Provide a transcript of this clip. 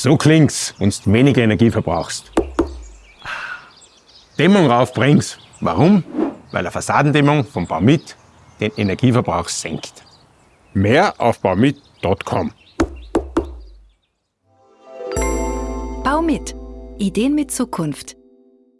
So klingt's, wenn du weniger Energie verbrauchst. Dämmung raufbringst. Warum? Weil eine Fassadendämmung von Baumit den Energieverbrauch senkt. Mehr auf baumit.com. Baumit. Ideen mit Zukunft.